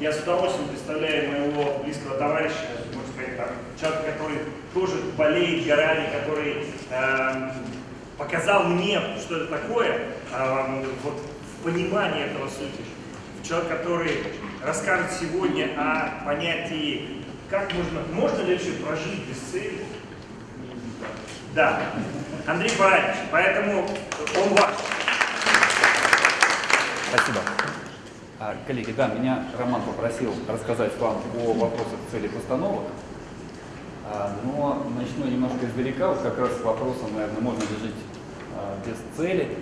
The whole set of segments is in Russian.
Я с удовольствием представляю моего близкого товарища, можно сказать, там, человека, который тоже болеет горами, который э, показал мне, что это такое, э, вот, в понимании этого сути. Человек, который расскажет сегодня о понятии, как можно, можно ли вообще прожить без цели. Да, Андрей Баранович, поэтому он ваш. Спасибо. А, коллеги, да, меня Роман попросил рассказать вам о вопросах цели постановок, а, но начну немножко издалека, вот как раз с вопросом, наверное, можно ли жить а, без цели.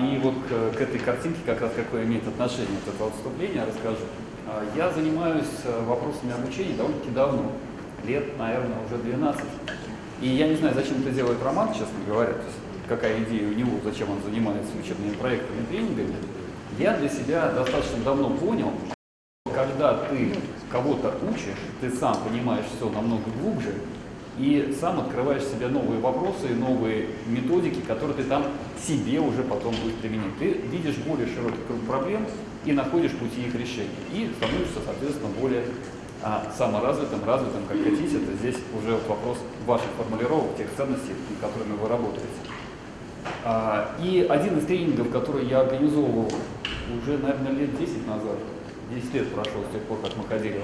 И вот к, к этой картинке, как раз какое имеет отношение от этого отступления, расскажу. Я занимаюсь вопросами обучения довольно-таки давно, лет, наверное, уже 12. И я не знаю, зачем это делает Роман, честно говоря, какая идея у него, зачем он занимается учебными проектами, тренингами. Я для себя достаточно давно понял, когда ты кого-то учишь, ты сам понимаешь все намного глубже, и сам открываешь себе новые вопросы, новые методики, которые ты там себе уже потом будешь применять. Ты видишь более широкий круг проблем и находишь пути их решения. И становишься, соответственно, более а, саморазвитым, развитым, как хотите. Это здесь уже вопрос ваших формулировок, тех ценностей, которыми вы работаете. А, и один из тренингов, который я организовывал уже, наверное, лет 10 назад, 10 лет прошло с тех пор, как мы ходили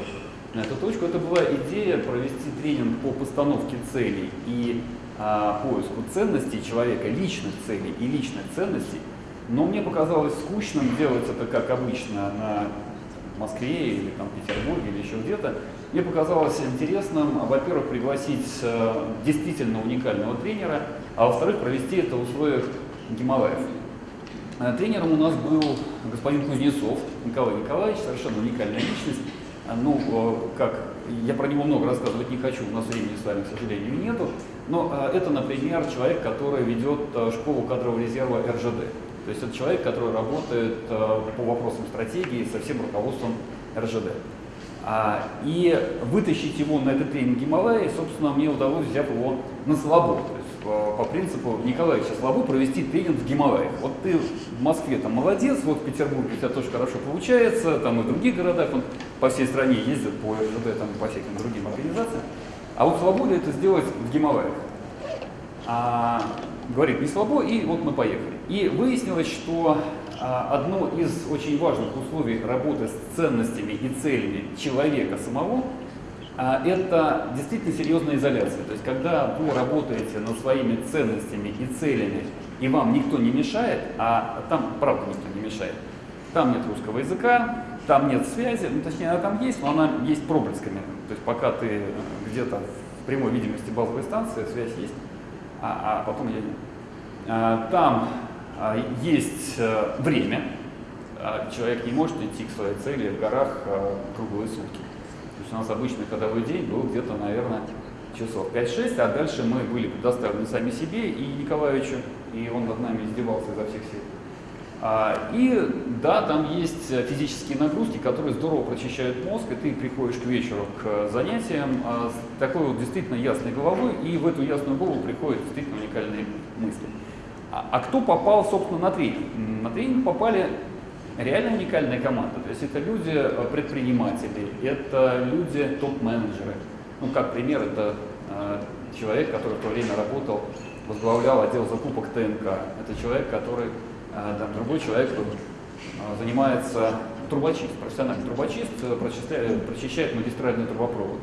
на эту точку, это была идея провести тренинг по постановке целей и а, поиску ценностей человека, личных целей и личных ценностей. Но мне показалось скучным делать это, как обычно, на Москве или там, Петербурге или еще где-то. Мне показалось интересным, во-первых, пригласить э, действительно уникального тренера, а во-вторых, провести это в условиях Гималаев. Э, тренером у нас был господин Кузнецов Николай Николаевич, совершенно уникальная личность. Э, ну, э, как, я про него много рассказывать не хочу, у нас времени с вами, к сожалению, нету. Но это, например, человек, который ведет школу кадрового резерва РЖД. То есть это человек, который работает по вопросам стратегии со всем руководством РЖД. А, и вытащить его на этот тренинг Гималая, собственно, мне удалось, взяв его на слабо. По, принципу Николаевича Слабо провести тренинг в Гималаях. Вот ты в Москве там молодец, вот в Петербурге у тебя тоже хорошо получается, там и в других городах, он по всей стране ездит по РЖД, там, по всяким другим организациям. А вот Слабо ли это сделать в Гималаях? А, говорит не слабо, и вот мы поехали. И выяснилось, что а, одно из очень важных условий работы с ценностями и целями человека самого это действительно серьезная изоляция. То есть, когда вы работаете над своими ценностями и целями, и вам никто не мешает, а там, правда, никто не мешает, там нет русского языка, там нет связи, ну, точнее, она там есть, но она есть проблесками. То есть, пока ты где-то в прямой видимости базовой станции, связь есть, а, а потом я. А, там а, есть а, время, а, человек не может идти к своей цели в горах а, круглые сутки. Есть у нас обычный ходовой день был где-то, наверное, часов 5-6, а дальше мы были предоставлены сами себе и Николаевичу, и он над нами издевался изо всех сил. А, и да, там есть физические нагрузки, которые здорово прочищают мозг, и ты приходишь к вечеру к занятиям а, с такой вот действительно ясной головой, и в эту ясную голову приходят действительно уникальные мысли. А, а кто попал, собственно, на тренинг? На тренинг попали реально уникальная команда. То есть это люди э, предприниматели, это люди топ-менеджеры. Ну, как пример, это э, человек, который в то время работал, возглавлял отдел закупок ТНК. Это человек, который, э, там, другой человек э, занимается трубочист, профессиональный трубочист, э, прочищает, прочищает магистральные трубопроводы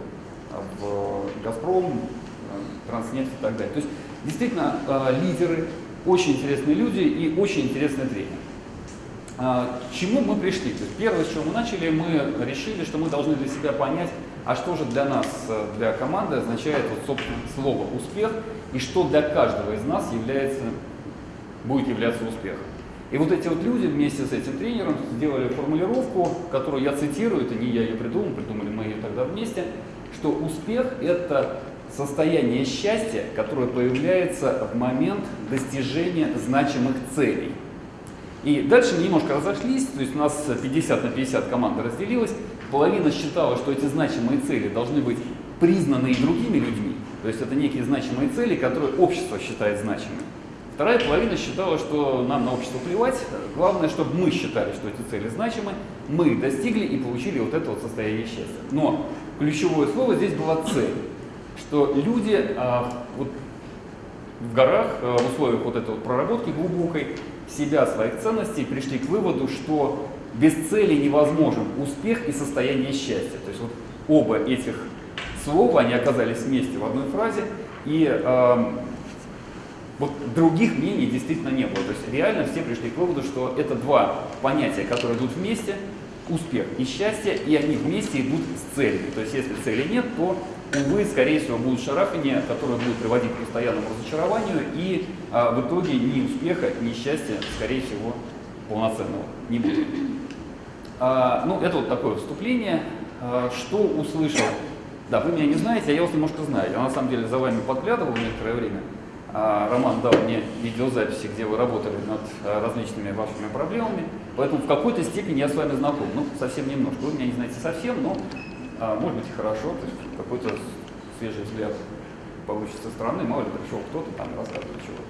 в «Газпром», э, «Транснефть» и так далее. То есть действительно э, лидеры, очень интересные люди и очень интересный тренер. А, к чему мы пришли? То есть первое, с чего мы начали, мы решили, что мы должны для себя понять, а что же для нас, э, для команды означает вот, собственно, слово «успех» и что для каждого из нас является, будет являться успехом. И вот эти вот люди вместе с этим тренером сделали формулировку, которую я цитирую, это не я ее придумал, придумали мы ее тогда вместе, что успех – это состояние счастья, которое появляется в момент достижения значимых целей. И дальше мы немножко разошлись, то есть у нас 50 на 50 команда разделилась. Половина считала, что эти значимые цели должны быть признаны и другими людьми, то есть это некие значимые цели, которые общество считает значимыми. Вторая половина считала, что нам на общество плевать, главное, чтобы мы считали, что эти цели значимы, мы достигли и получили вот это вот состояние счастья. Но ключевое слово здесь была цель, что люди а, вот, в горах, а, в условиях вот этой вот проработки глубокой, себя, своих ценностей, пришли к выводу, что без цели невозможен успех и состояние счастья. То есть вот оба этих слова, они оказались вместе в одной фразе, и э, вот других мнений действительно не было. То есть реально все пришли к выводу, что это два понятия, которые идут вместе, успех и счастье, и они вместе идут с целью. То есть если цели нет, то, увы, скорее всего, будут шарахания, которые будут приводить к постоянному разочарованию, и а, в итоге ни успеха, ни счастья, скорее всего, полноценного не будет. А, ну, это вот такое вступление. А, что услышал? Да, вы меня не знаете, а я вас немножко знаю. Я на самом деле за вами подглядывал некоторое время. А, Роман дал мне видеозаписи, где вы работали над а, различными вашими проблемами, поэтому в какой-то степени я с вами знаком, ну, совсем немножко. Вы меня не знаете совсем, но, а, может быть, и хорошо, то есть какой-то свежий взгляд получится со стороны, мало ли пришел кто-то там рассказывает чего-то.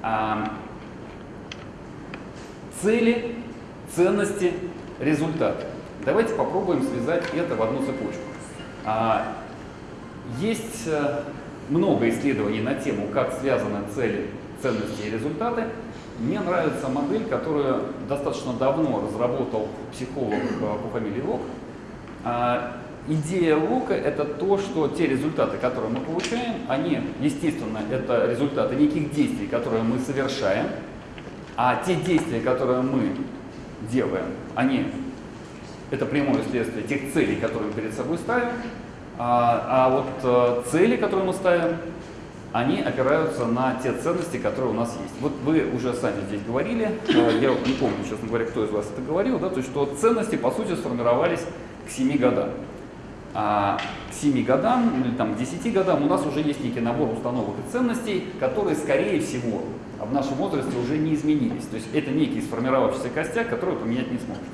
А, цели, ценности, результаты. Давайте попробуем связать это в одну цепочку. А, есть э, много исследований на тему, как связаны цели, ценности и результаты. Мне нравится модель, которую достаточно давно разработал психолог э, по фамилии Лок. Идея Лока – это то, что те результаты, которые мы получаем, они, естественно, это результаты неких действий, которые мы совершаем, а те действия, которые мы делаем, они это прямое следствие тех целей, которые мы перед собой ставим, а, а вот э, цели, которые мы ставим, они опираются на те ценности, которые у нас есть. Вот вы уже сами здесь говорили, э, я не помню, честно говоря, кто из вас это говорил, да, то есть что ценности, по сути, сформировались к 7 годам. А к 7 годам или там, к 10 годам у нас уже есть некий набор установок и ценностей, которые, скорее всего, в нашем возрасте уже не изменились. То есть это некий сформировавшийся костяк, который поменять не сможете.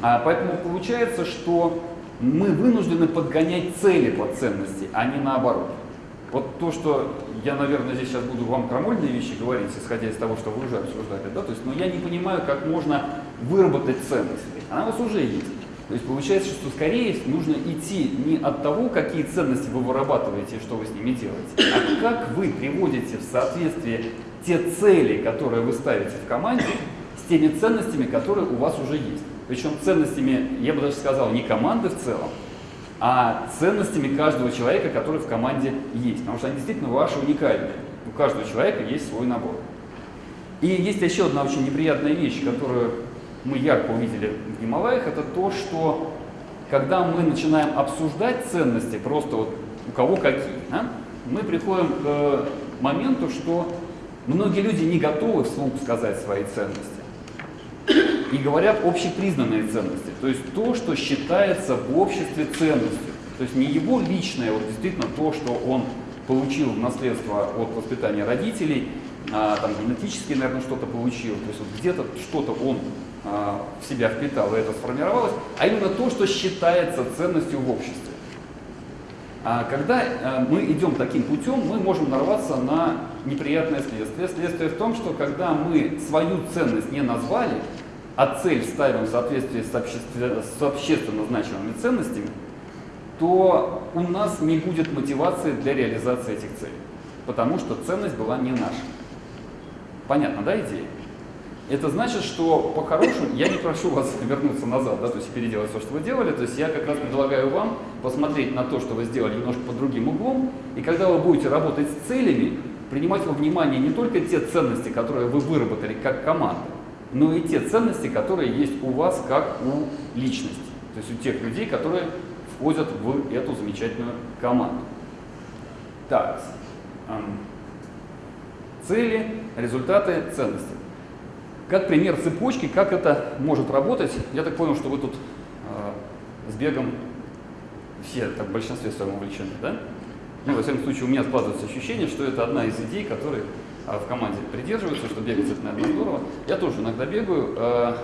А, поэтому получается, что мы вынуждены подгонять цели под ценности, а не наоборот. Вот то, что я, наверное, здесь сейчас буду вам крамольные вещи говорить, исходя из того, что вы уже обсуждали, да, то есть, но я не понимаю, как можно выработать ценность. Она у вас уже есть. То есть получается, что скорее нужно идти не от того, какие ценности вы вырабатываете и что вы с ними делаете, а как вы приводите в соответствие те цели, которые вы ставите в команде, с теми ценностями, которые у вас уже есть. Причем ценностями, я бы даже сказал, не команды в целом, а ценностями каждого человека, который в команде есть. Потому что они действительно ваши уникальные. У каждого человека есть свой набор. И есть еще одна очень неприятная вещь, которую мы ярко увидели в Гималаях, это то, что когда мы начинаем обсуждать ценности, просто вот у кого какие, да, мы приходим к моменту, что многие люди не готовы вслух сказать свои ценности и говорят общепризнанные ценности, то есть то, что считается в обществе ценностью. То есть не его личное, вот действительно то, что он получил в наследство от воспитания родителей, а, там генетически, наверное, что-то получил, то есть вот где-то что-то он в себя впитал, и это сформировалось, а именно то, что считается ценностью в обществе. А когда а, мы идем таким путем, мы можем нарваться на неприятное следствие. Следствие в том, что когда мы свою ценность не назвали, а цель ставим в соответствии с, общественно, с общественно значимыми ценностями, то у нас не будет мотивации для реализации этих целей, потому что ценность была не наша. Понятно, да, идея? Это значит, что по-хорошему я не прошу вас вернуться назад, да, то есть переделать все, что вы делали, то есть я как раз предлагаю вам посмотреть на то, что вы сделали немножко под другим углом, и когда вы будете работать с целями, принимать во внимание не только те ценности, которые вы выработали как команда, но и те ценности, которые есть у вас как у личности. То есть у тех людей, которые входят в эту замечательную команду. Так, цели, результаты, ценности. Как пример цепочки, как это может работать, я так понял, что вы тут э, с бегом все так, в большинстве своем увлечены, да? Ну, во всяком случае, у меня складывается ощущение, что это одна из идей, которые а, в команде придерживаются, что бегать это, наверное, здорово. Я тоже иногда бегаю. Э,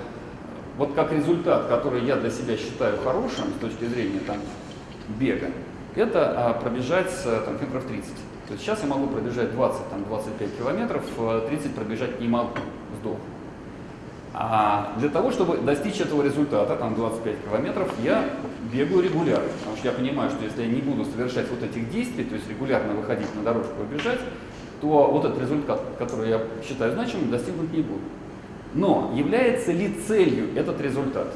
вот как результат, который я для себя считаю хорошим с точки зрения там, бега, это а, пробежать там, метров 30. То есть сейчас я могу пробежать 20-25 километров, 30 э, пробежать не могу, сдох. А для того, чтобы достичь этого результата, там 25 километров, я бегаю регулярно, потому что я понимаю, что если я не буду совершать вот этих действий, то есть регулярно выходить на дорожку и бежать, то вот этот результат, который я считаю значимым, достигнуть не буду. Но является ли целью этот результат?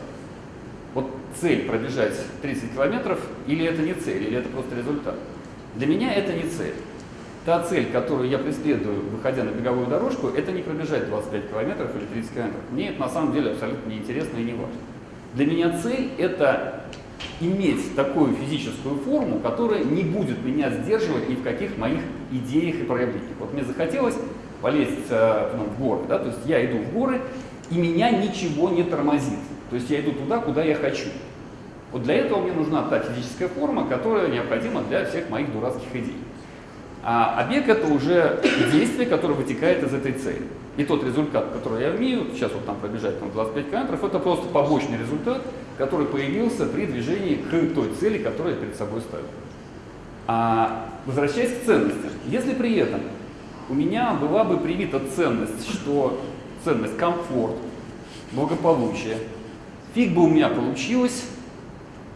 Вот цель пробежать 30 километров, или это не цель, или это просто результат? Для меня это не цель. Та цель, которую я преследую, выходя на беговую дорожку, это не пробежать 25 километров или 30 километров. Мне это на самом деле абсолютно неинтересно и не важно. Для меня цель – это иметь такую физическую форму, которая не будет меня сдерживать ни в каких моих идеях и проявлениях. Вот мне захотелось полезть э, ну, в горы, да, то есть я иду в горы, и меня ничего не тормозит. То есть я иду туда, куда я хочу. Вот для этого мне нужна та физическая форма, которая необходима для всех моих дурацких идей. А, бег это уже действие, которое вытекает из этой цели. И тот результат, который я имею, сейчас вот там пробежать там 25 километров, это просто побочный результат, который появился при движении к той цели, которую я перед собой ставил. А, возвращаясь к ценностям, если при этом у меня была бы привита ценность, что ценность комфорт, благополучие, фиг бы у меня получилось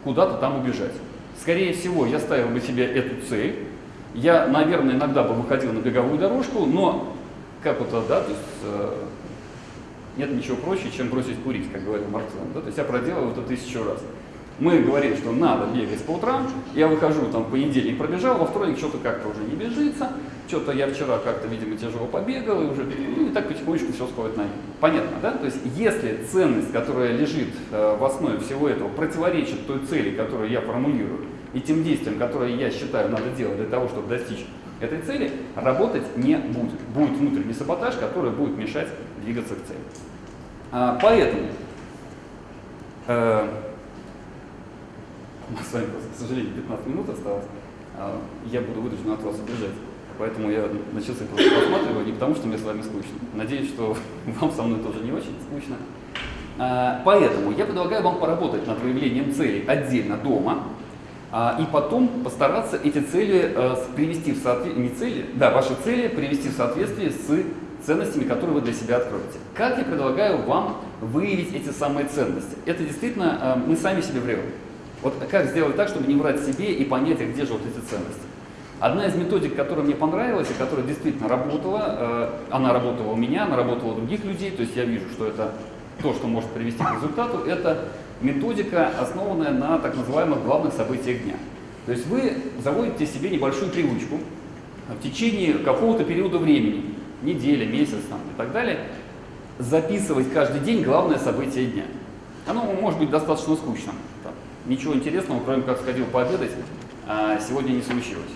куда-то там убежать. Скорее всего, я ставил бы себе эту цель, я, наверное, иногда бы выходил на беговую дорожку, но как вот, да, то есть э, нет ничего проще, чем бросить курить, как говорил Марк да, то есть я проделал это тысячу раз. Мы говорим, что надо бегать по утрам, я выхожу там в понедельник пробежал, во вторник что-то как-то уже не бежится, что-то я вчера как-то, видимо, тяжело побегал, и уже, ну, и так потихонечку все сходит на нет. Понятно, да? То есть если ценность, которая лежит э, в основе всего этого, противоречит той цели, которую я формулирую, и тем действиям, которые я считаю надо делать для того, чтобы достичь этой цели, работать не будет. Будет внутренний саботаж, который будет мешать двигаться к цели. А, поэтому э, у нас с вами, к сожалению, 15 минут осталось. А, я буду вынужден от вас убежать. Поэтому я начался просто посматриваю, не потому что мне с вами скучно. Надеюсь, что вам со мной тоже не очень скучно. А, поэтому я предлагаю вам поработать над выявлением целей отдельно дома, и потом постараться эти цели э, привести в соответствие, не цели, да, ваши цели привести в соответствие с ценностями, которые вы для себя откроете. Как я предлагаю вам выявить эти самые ценности? Это действительно э, мы сами себе врем. Вот как сделать так, чтобы не врать себе и понять, а где же вот эти ценности. Одна из методик, которая мне понравилась и которая действительно работала, э, она работала у меня, она работала у других людей, то есть я вижу, что это то, что может привести к результату, это методика, основанная на так называемых главных событиях дня. То есть вы заводите себе небольшую привычку в течение какого-то периода времени, неделя, месяц там, и так далее, записывать каждый день главное событие дня. Оно может быть достаточно скучным. Там, ничего интересного, кроме как сходил пообедать, а сегодня не случилось.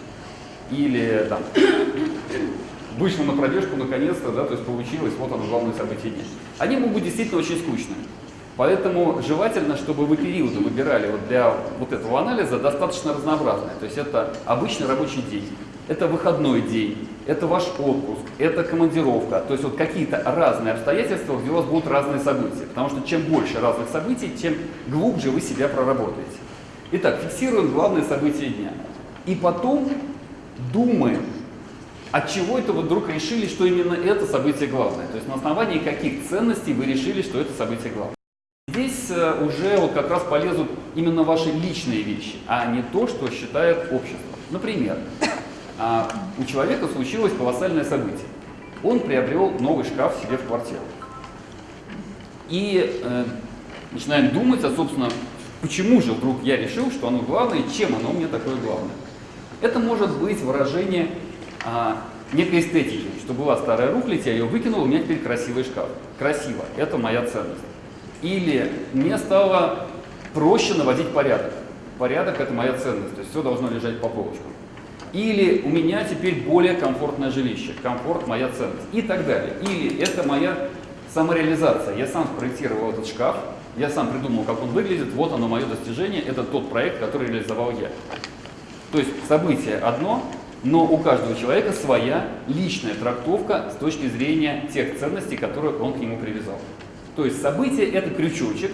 Или там, вышел на пробежку наконец-то, да, то есть получилось, вот оно главное событие дня. Они могут быть действительно очень скучными. Поэтому желательно, чтобы вы периоды выбирали вот для вот этого анализа достаточно разнообразные. То есть это обычный рабочий день, это выходной день, это ваш отпуск, это командировка. То есть вот какие-то разные обстоятельства, где у вас будут разные события. Потому что чем больше разных событий, тем глубже вы себя проработаете. Итак, фиксируем главные события дня. И потом думаем, от чего это вы вдруг решили, что именно это событие главное. То есть на основании каких ценностей вы решили, что это событие главное. Здесь э, уже вот как раз полезут именно ваши личные вещи, а не то, что считает общество. Например, а, у человека случилось колоссальное событие. Он приобрел новый шкаф себе в квартиру. И э, начинаем думать, а собственно, почему же вдруг я решил, что оно главное, чем оно мне такое главное. Это может быть выражение а, некой эстетики, что была старая рухлядь, я ее выкинул, у меня теперь красивый шкаф. Красиво, это моя ценность. Или мне стало проще наводить порядок. Порядок – это моя ценность, то есть все должно лежать по полочкам. Или у меня теперь более комфортное жилище, комфорт – моя ценность и так далее. Или это моя самореализация. Я сам спроектировал этот шкаф, я сам придумал, как он выглядит, вот оно мое достижение, это тот проект, который реализовал я. То есть событие одно, но у каждого человека своя личная трактовка с точки зрения тех ценностей, которые он к нему привязал. То есть событие – это крючочек,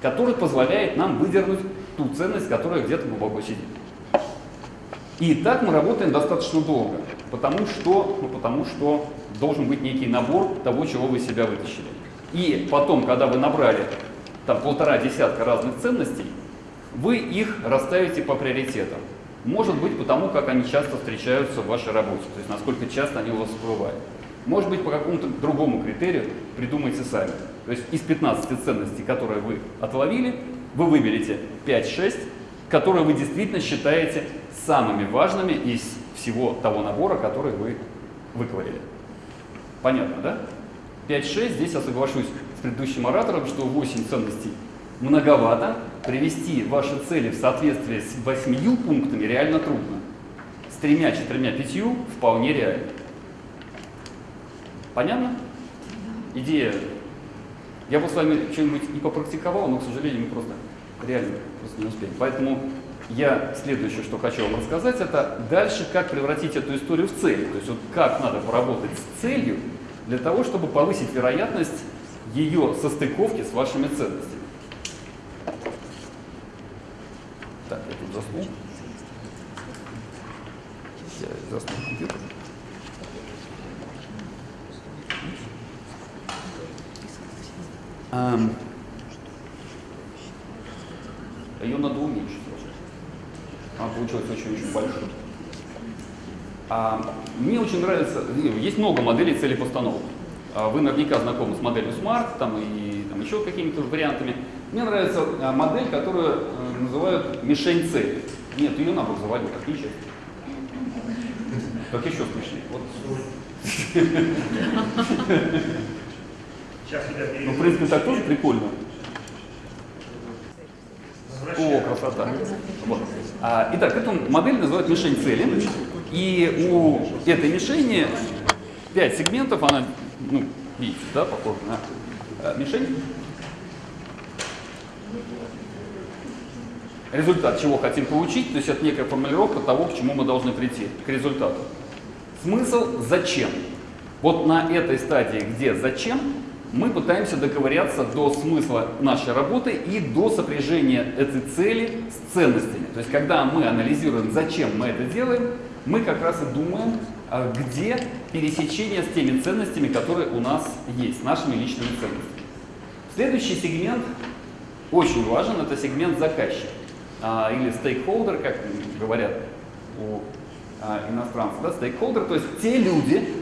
который позволяет нам выдернуть ту ценность, которая где-то глубоко сидит. И так мы работаем достаточно долго, потому что, ну, потому что должен быть некий набор того, чего вы себя вытащили. И потом, когда вы набрали там полтора десятка разных ценностей, вы их расставите по приоритетам. Может быть, потому как они часто встречаются в вашей работе, то есть насколько часто они у вас всплывают. Может быть, по какому-то другому критерию придумайте сами. То есть из 15 ценностей, которые вы отловили, вы выберете 5-6, которые вы действительно считаете самыми важными из всего того набора, который вы выковырили. Понятно, да? 5-6, здесь я соглашусь с предыдущим оратором, что 8 ценностей многовато. Привести ваши цели в соответствие с 8 пунктами реально трудно. С тремя, четырьмя, пятью вполне реально. Понятно? Идея. Я бы с вами что-нибудь и попрактиковал, но, к сожалению, мы просто реально просто не успеем. Поэтому я следующее, что хочу вам рассказать, это дальше, как превратить эту историю в цель. То есть вот как надо поработать с целью для того, чтобы повысить вероятность ее состыковки с вашими ценностями. Так, я тут заснул. Я заснул компьютер. Um, ее надо уменьшить. Она получилась очень-очень большой. А, мне очень нравится, есть много моделей целей постановок. А, вы наверняка знакомы с моделью SMART там, и там, еще какими-то вариантами. Мне нравится а, модель, которую а, называют мишень цели. Нет, ее надо завалить, так нечестно. Так еще смешнее. Вот. Ну, в принципе, так тоже прикольно. О, красота. Вот. А, итак, эту модель называют мишень цели. И у этой мишени 5 сегментов, она, ну, видите, да, похожа на а, мишень. Результат, чего хотим получить, то есть это некая формулировка того, к чему мы должны прийти, к результату. Смысл «зачем?». Вот на этой стадии, где «зачем?», мы пытаемся доковыряться до смысла нашей работы и до сопряжения этой цели с ценностями. То есть, когда мы анализируем, зачем мы это делаем, мы как раз и думаем, а, где пересечение с теми ценностями, которые у нас есть, нашими личными ценностями. Следующий сегмент очень важен, это сегмент заказчик а, или стейкхолдер, как говорят у а, иностранцев, да, стейкхолдер, то есть те люди,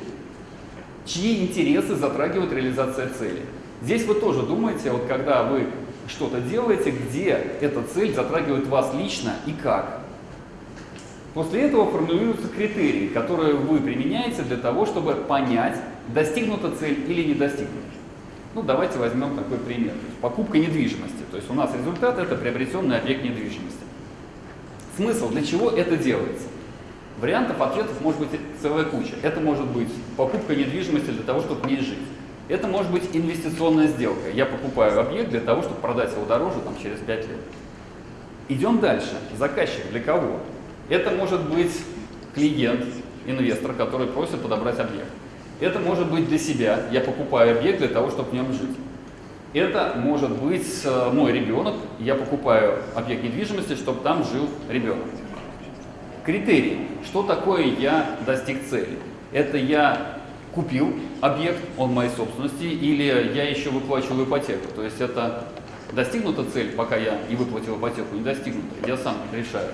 чьи интересы затрагивают реализация цели. Здесь вы тоже думаете, вот когда вы что-то делаете, где эта цель затрагивает вас лично и как. После этого формулируются критерии, которые вы применяете для того, чтобы понять, достигнута цель или не достигнута. Ну, давайте возьмем такой пример. Покупка недвижимости. То есть у нас результат – это приобретенный объект недвижимости. Смысл, для чего это делается? Вариантов ответов может быть целая куча. Это может быть покупка недвижимости для того, чтобы в ней жить. Это может быть инвестиционная сделка. Я покупаю объект для того, чтобы продать его дороже там, через 5 лет. Идем дальше. Заказчик для кого? Это может быть клиент, инвестор, который просит подобрать объект. Это может быть для себя. Я покупаю объект для того, чтобы в нем жить. Это может быть э, мой ребенок. Я покупаю объект недвижимости, чтобы там жил ребенок. Критерии. Что такое я достиг цели? Это я купил объект, он моей собственности, или я еще выплачиваю ипотеку. То есть это достигнута цель, пока я не выплатил ипотеку, не достигнута. Я сам решаю.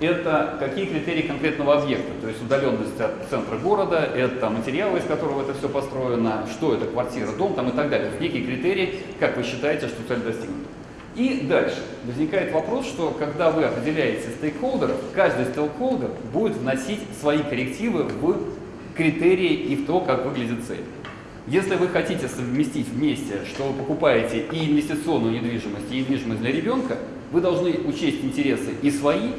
Это какие критерии конкретного объекта, то есть удаленность от центра города, это материалы, из которого это все построено, что это квартира, дом там и так далее. Некие критерии, как вы считаете, что цель достигнута. И дальше возникает вопрос, что когда вы определяете стейкхолдеров, каждый стейкхолдер будет вносить свои коррективы в критерии и в то, как выглядит цель. Если вы хотите совместить вместе, что вы покупаете и инвестиционную недвижимость, и недвижимость для ребенка, вы должны учесть интересы и свои,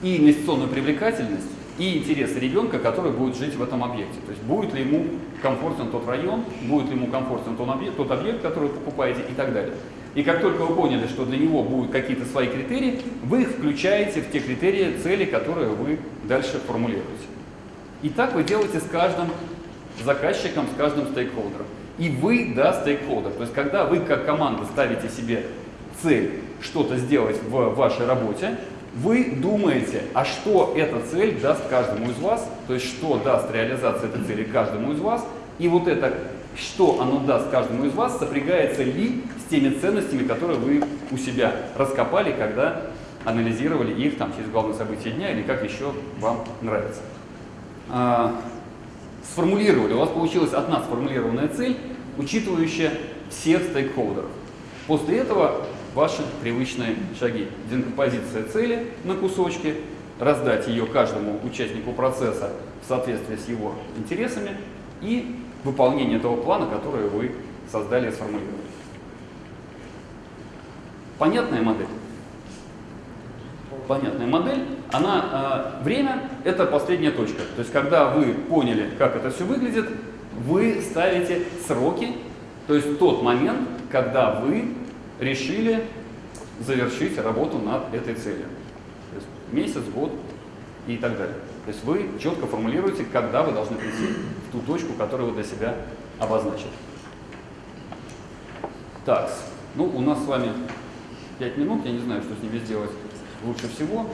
и инвестиционную привлекательность, и интересы ребенка, который будет жить в этом объекте. То есть будет ли ему комфортен тот район, будет ли ему комфортен тот объект, тот объект который вы покупаете и так далее. И как только вы поняли, что для него будут какие-то свои критерии, вы их включаете в те критерии, цели, которые вы дальше формулируете. И так вы делаете с каждым заказчиком, с каждым стейкхолдером. И вы, да, стейкхолдер. То есть когда вы как команда ставите себе цель что-то сделать в вашей работе, вы думаете, а что эта цель даст каждому из вас, то есть что даст реализация этой цели каждому из вас, и вот это что оно даст каждому из вас, сопрягается ли с теми ценностями, которые вы у себя раскопали, когда анализировали их там через главные события дня или как еще вам нравится. А, сформулировали, у вас получилась одна сформулированная цель, учитывающая всех стейкхолдеров. После этого ваши привычные шаги. Декомпозиция цели на кусочки, раздать ее каждому участнику процесса в соответствии с его интересами и выполнение того плана, который вы создали и сформулировали. Понятная модель? Понятная модель. Она, э, время – это последняя точка. То есть, когда вы поняли, как это все выглядит, вы ставите сроки, то есть тот момент, когда вы решили завершить работу над этой целью. То есть месяц, год и так далее. То есть вы четко формулируете, когда вы должны прийти в ту точку, которую вы для себя обозначили. Так, ну у нас с вами 5 минут, я не знаю, что с ними сделать лучше всего.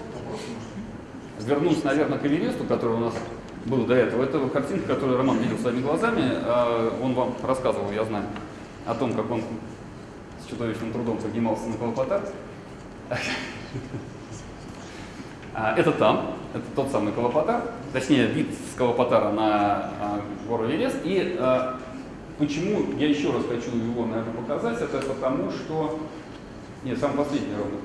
Вернусь, наверное, к Эвересту, который у нас был до этого. Это картинка, которую Роман видел своими глазами. А, он вам рассказывал, я знаю, о том, как он с чудовищным трудом поднимался на Калапатар. Это там, это тот самый Калапатар, точнее вид с Калапатара на а, гору Эверест. И а, почему я еще раз хочу его, наверное, показать, это потому что... Нет, самый последний ровно.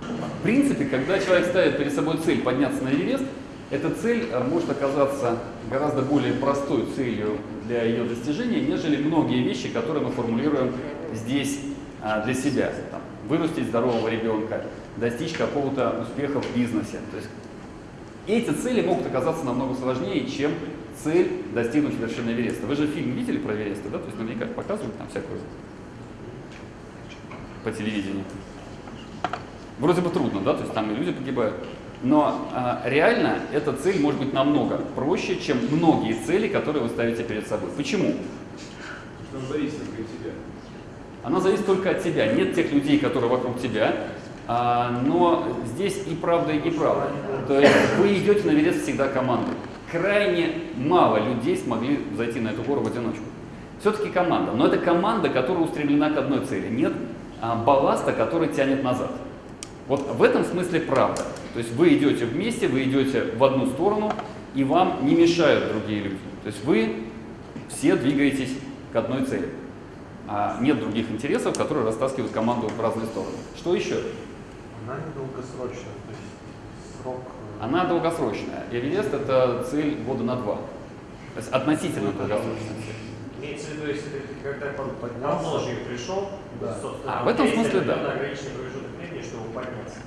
В принципе, когда человек ставит перед собой цель подняться на Эверест, эта цель может оказаться гораздо более простой целью для ее достижения, нежели многие вещи, которые мы формулируем здесь для себя. Вырастить здорового ребенка, достичь какого-то успеха в бизнесе. То есть эти цели могут оказаться намного сложнее, чем цель достигнуть вершины Эвереста. Вы же фильм видели про Эвереста, да? То есть наверняка показывают там всякую по телевидению. Вроде бы трудно, да, то есть там и люди погибают. Но а, реально эта цель может быть намного проще, чем многие цели, которые вы ставите перед собой. Почему? Потому Она зависит только от тебя. Нет тех людей, которые вокруг тебя, а, но здесь и правда, и неправда. То есть вы идете на Эверест всегда командой. Крайне мало людей смогли зайти на эту гору в одиночку. Все-таки команда. Но это команда, которая устремлена к одной цели. Нет а, балласта, который тянет назад. Вот в этом смысле правда. То есть вы идете вместе, вы идете в одну сторону, и вам не мешают другие люди. То есть вы все двигаетесь к одной цели а нет других интересов, которые растаскивают команду в разные стороны. Что еще? Она не долгосрочная, то есть срок... Э, Она долгосрочная. Эверест – это цель года на два. То есть относительно Ну, долгосрочная. Имеется в виду, если ты когда пришел, Да. собственно, А, в этом смысле да. ограниченный промежуток времени, чтобы подняться.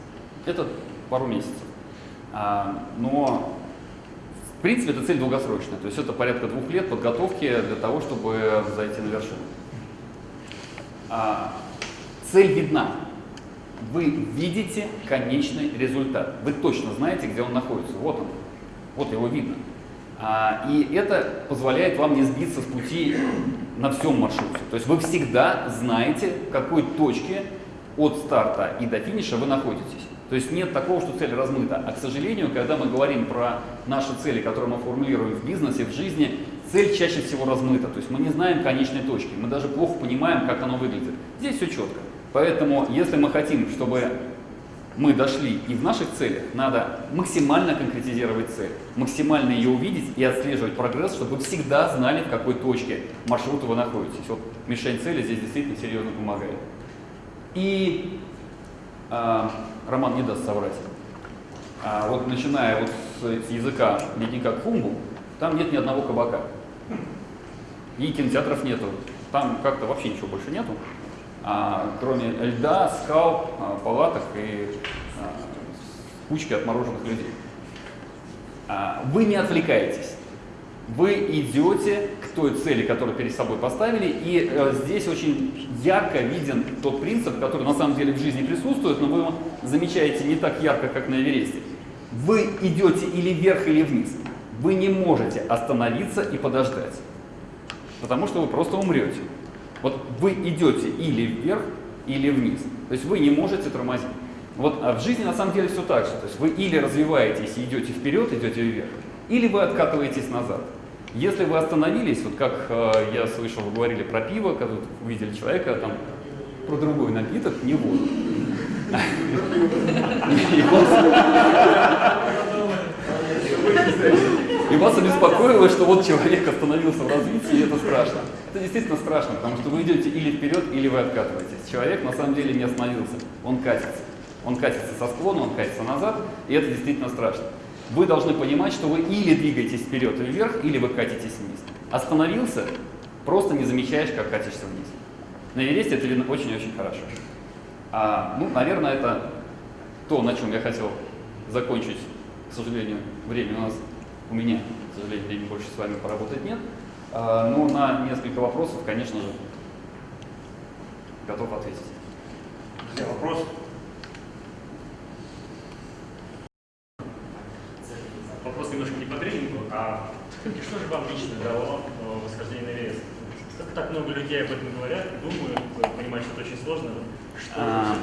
Это пару месяцев. А, но в принципе это цель долгосрочная. То есть это порядка двух лет подготовки для того, чтобы зайти на вершину. А, цель видна. Вы видите конечный результат. Вы точно знаете, где он находится. Вот он. Вот его видно. А, и это позволяет вам не сбиться с пути на всем маршруте. То есть вы всегда знаете, в какой точке от старта и до финиша вы находитесь. То есть нет такого, что цель размыта. А к сожалению, когда мы говорим про наши цели, которые мы формулируем в бизнесе, в жизни, цель чаще всего размыта. То есть мы не знаем конечной точки, мы даже плохо понимаем, как оно выглядит. Здесь все четко. Поэтому, если мы хотим, чтобы мы дошли и в наших целях, надо максимально конкретизировать цель, максимально ее увидеть и отслеживать прогресс, чтобы вы всегда знали, в какой точке маршрута вы находитесь. Вот мишень цели здесь действительно серьезно помогает. И а, Роман не даст соврать. А вот начиная вот с, с языка ледника Кхумбу, там нет ни одного кабака. И кинотеатров нету. Там как-то вообще ничего больше нету. А, кроме льда, скал, а, палаток и а, кучки отмороженных людей. А, вы не отвлекаетесь. Вы идете к той цели, которую перед собой поставили, и э, здесь очень ярко виден тот принцип, который на самом деле в жизни присутствует, но вы его замечаете не так ярко, как на Эвересте. Вы идете или вверх, или вниз. Вы не можете остановиться и подождать, потому что вы просто умрете. Вот вы идете или вверх, или вниз. То есть вы не можете тормозить. Вот а в жизни на самом деле все так же. То есть вы или развиваетесь и идете вперед, идете вверх, или вы откатываетесь назад. Если вы остановились, вот как э, я слышал, вы говорили про пиво, когда вот увидели человека, там, про другой напиток, не воду. И вас- И вас обеспокоило, что вот человек остановился в развитии, и это страшно. Это действительно страшно, потому что вы идете или вперед, или вы откатываетесь. Человек на самом деле не остановился, он катится. Он катится со склона, он катится назад, и это действительно страшно. Вы должны понимать, что вы или двигаетесь вперед и вверх, или вы катитесь вниз. Остановился, просто не замечаешь, как катишься вниз. На Эвересте это видно очень-очень хорошо. А, ну, наверное, это то, на чем я хотел закончить. К сожалению, времени у нас, у меня, к сожалению, времени больше с вами поработать нет. А, но на несколько вопросов, конечно же, готов ответить. Друзья, вопрос? Вопрос немножко не по тренингу, а что же вам лично дало э, восхождение на Эверест? Так много людей об этом говорят, думают, понимают, что это очень сложно. Что А,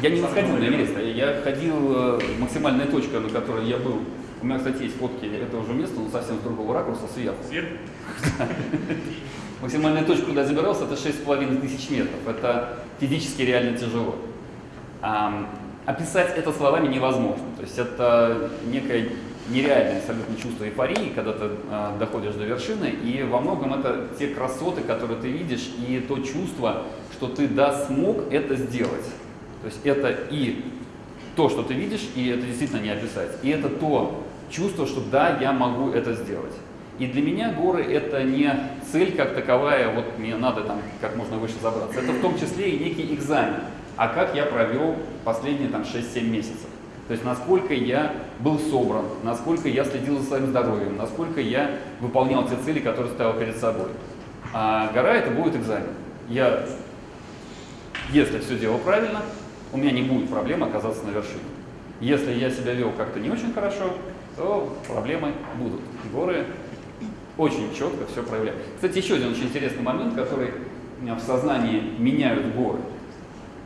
Я не восходил на? Эверест, а я ходил, э, максимальная точка, на которой я был, у меня, кстати, есть фотки этого же места, но совсем с другого ракурса, сверху. Сверху? Максимальная точка, куда я забирался, это 6,5 тысяч метров. Это физически реально тяжело. Ам, описать это словами невозможно. То есть это некое нереальное абсолютно чувство эйфории, когда ты а, доходишь до вершины, и во многом это те красоты, которые ты видишь, и то чувство, что ты да смог это сделать. То есть это и то, что ты видишь, и это действительно не описать. И это то чувство, что да, я могу это сделать. И для меня горы это не цель как таковая, вот мне надо там как можно выше забраться. Это в том числе и некий экзамен. А как я провел последние там 6-7 месяцев. То есть насколько я был собран, насколько я следил за своим здоровьем, насколько я выполнял те цели, которые ставил перед собой. А гора это будет экзамен. Я, если все делал правильно, у меня не будет проблем оказаться на вершине. Если я себя вел как-то не очень хорошо, то проблемы будут. Горы очень четко все проявляют. Кстати, еще один очень интересный момент, который в сознании меняют горы.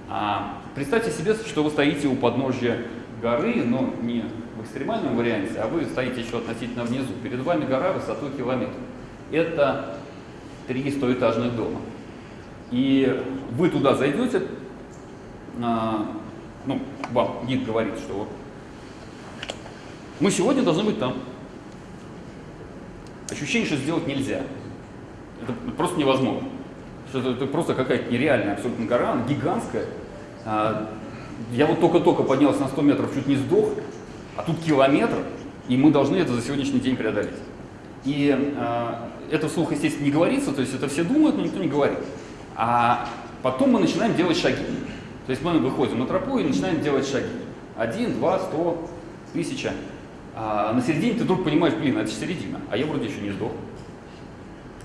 А, представьте себе, что вы стоите у подножья горы, но не в экстремальном варианте, а вы стоите еще относительно внизу. Перед вами гора высотой километр. Это три стоэтажных дома. И вы туда зайдете, а, ну, вам гид говорит, что вот мы сегодня должны быть там. Ощущение, что сделать нельзя. Это просто невозможно. Это, это просто какая-то нереальная абсолютно гора, она гигантская. А, я вот только-только поднялся на 100 метров, чуть не сдох, а тут километр, и мы должны это за сегодняшний день преодолеть. И а, это вслух, естественно, не говорится, то есть это все думают, но никто не говорит. А потом мы начинаем делать шаги. То есть мы выходим на тропу и начинаем делать шаги. Один, два, сто, тысяча. А на середине ты вдруг понимаешь, блин, это середина, а я вроде еще не сдох.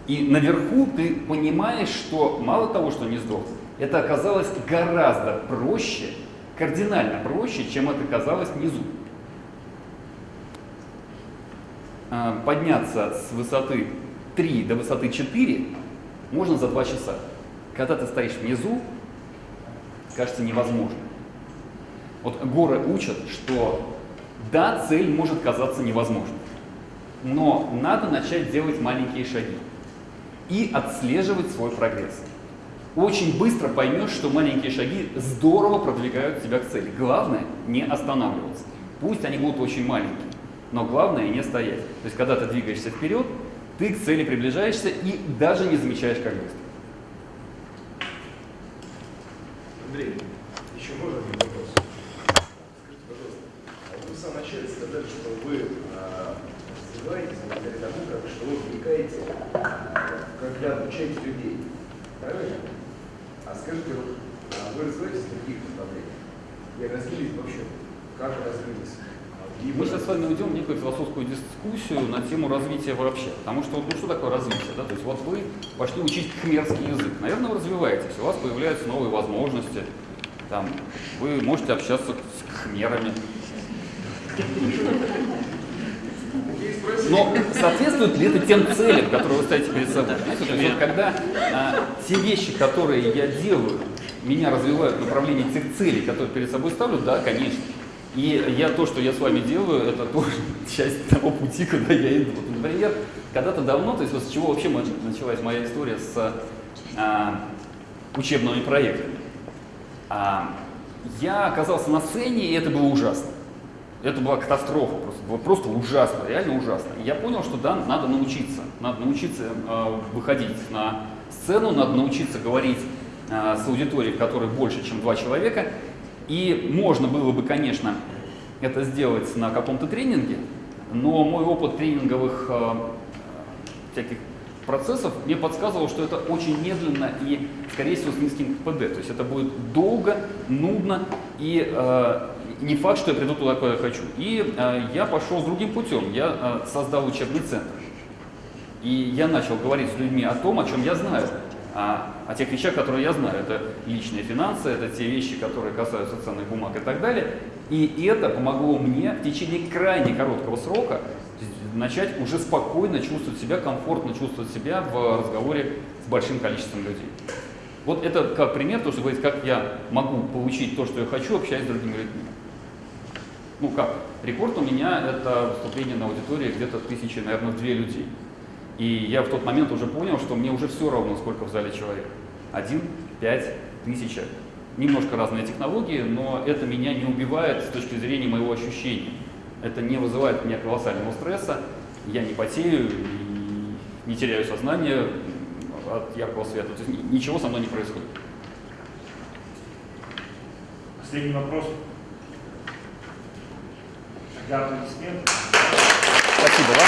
И наверху ты понимаешь, что мало того, что не сдох, это оказалось гораздо проще, кардинально проще, чем это казалось внизу. А, Подняться с высоты 3 до высоты 4 можно за 2 часа. Когда ты стоишь внизу, кажется невозможно. Вот горы учат, что да, цель может казаться невозможной, но надо начать делать маленькие шаги и отслеживать свой прогресс. Очень быстро поймешь, что маленькие шаги здорово продвигают тебя к цели. Главное не останавливаться. Пусть они будут очень маленькие, но главное не стоять. То есть, когда ты двигаешься вперед, ты к цели приближаешься и даже не замечаешь, как быстро. Андрей, еще можно один вопрос? Скажите, пожалуйста, а вы в самом начале сказали, что вы а, развиваетесь благодаря тому, как, что вы вникаете, когда обучаете людей. Правильно? Скажите, вот, а вы развиваетесь в других направлениях? И развились вообще? Как развились? Мы сейчас с вами уйдем в некую философскую дискуссию на тему развития вообще. Потому что вот, ну, что такое развитие? Да? То есть вот вы пошли учить хмерский язык. Наверное, вы развиваетесь, у вас появляются новые возможности. Там, вы можете общаться с хмерами. Но соответствует ли это тем целям, которые вы ставите перед собой? Есть вот когда а, те вещи, которые я делаю, меня развивают в направлении тех целей, которые перед собой ставлю, да, конечно. И я то, что я с вами делаю, это тоже часть того пути, куда я иду. Например, когда-то давно, то есть вот с чего вообще началась моя история с а, учебными проектами. А, я оказался на сцене, и это было ужасно. Это была катастрофа, просто, просто ужасно, реально ужасно. И я понял, что да, надо научиться. Надо научиться э, выходить на сцену, надо научиться говорить э, с аудиторией, которой больше, чем два человека. И можно было бы, конечно, это сделать на каком-то тренинге, но мой опыт тренинговых э, всяких процессов мне подсказывал, что это очень медленно и, скорее всего, с низким КПД. То есть это будет долго, нудно и э, не факт, что я приду туда, куда я хочу. И э, я пошел другим путем. Я э, создал учебный центр. И я начал говорить с людьми о том, о чем я знаю. А, о тех вещах, которые я знаю. Это личные финансы, это те вещи, которые касаются ценных бумаг и так далее. И это помогло мне в течение крайне короткого срока начать уже спокойно чувствовать себя, комфортно чувствовать себя в разговоре с большим количеством людей. Вот это как пример, то, что говорит, как я могу получить то, что я хочу, общаясь с другими людьми. Ну как, рекорд у меня это выступление на аудитории где-то тысячи, наверное, две людей. И я в тот момент уже понял, что мне уже все равно, сколько в зале человек. Один, пять, тысяча. Немножко разные технологии, но это меня не убивает с точки зрения моего ощущения. Это не вызывает у меня колоссального стресса, я не потею, и не теряю сознание от яркого света. То есть ни- ничего со мной не происходит. Последний вопрос. Тогда аплодисменты. Спасибо вам.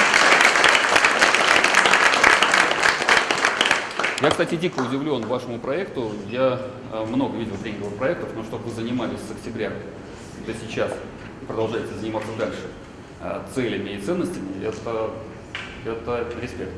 Я, кстати, дико удивлен вашему проекту. Я э, много видел тренинговых проектов, но чтобы вы занимались с октября до сейчас продолжаете заниматься дальше э, целями и ценностями, это, это респект.